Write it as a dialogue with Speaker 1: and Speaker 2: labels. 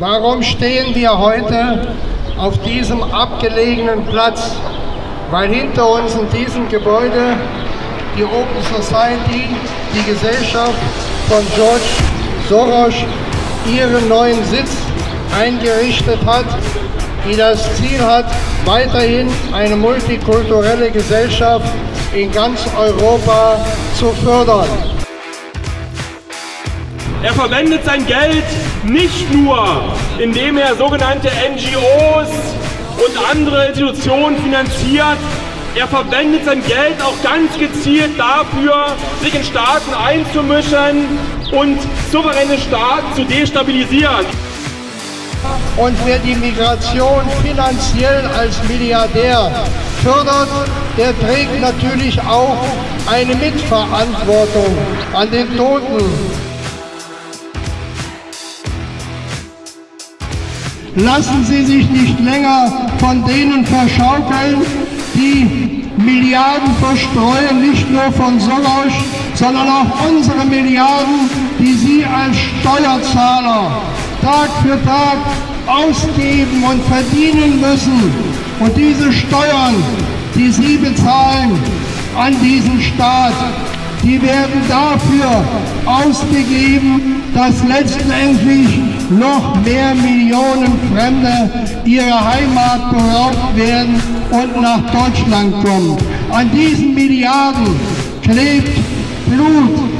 Speaker 1: Warum stehen wir heute auf diesem abgelegenen Platz? Weil hinter uns in diesem Gebäude die Open Society, die Gesellschaft von George Soros, ihren neuen Sitz eingerichtet hat, die das Ziel hat, weiterhin eine multikulturelle Gesellschaft in ganz Europa zu fördern.
Speaker 2: Er verwendet sein Geld nicht nur, indem er sogenannte NGOs und andere Institutionen finanziert, er verwendet sein Geld auch ganz gezielt dafür, sich in Staaten einzumischen und souveräne Staaten zu destabilisieren.
Speaker 1: Und wer die Migration finanziell als Milliardär fördert, der trägt natürlich auch eine Mitverantwortung an den Toten. Lassen Sie sich nicht länger von denen verschaukeln, die Milliarden verstreuen, nicht nur von Soros, sondern auch unsere Milliarden, die Sie als Steuerzahler Tag für Tag ausgeben und verdienen müssen. Und diese Steuern, die Sie bezahlen an diesen Staat, die werden dafür ausgegeben, dass letztendlich noch mehr Millionen Fremde ihrer Heimat beraubt werden und nach Deutschland kommen. An diesen Milliarden klebt Blut,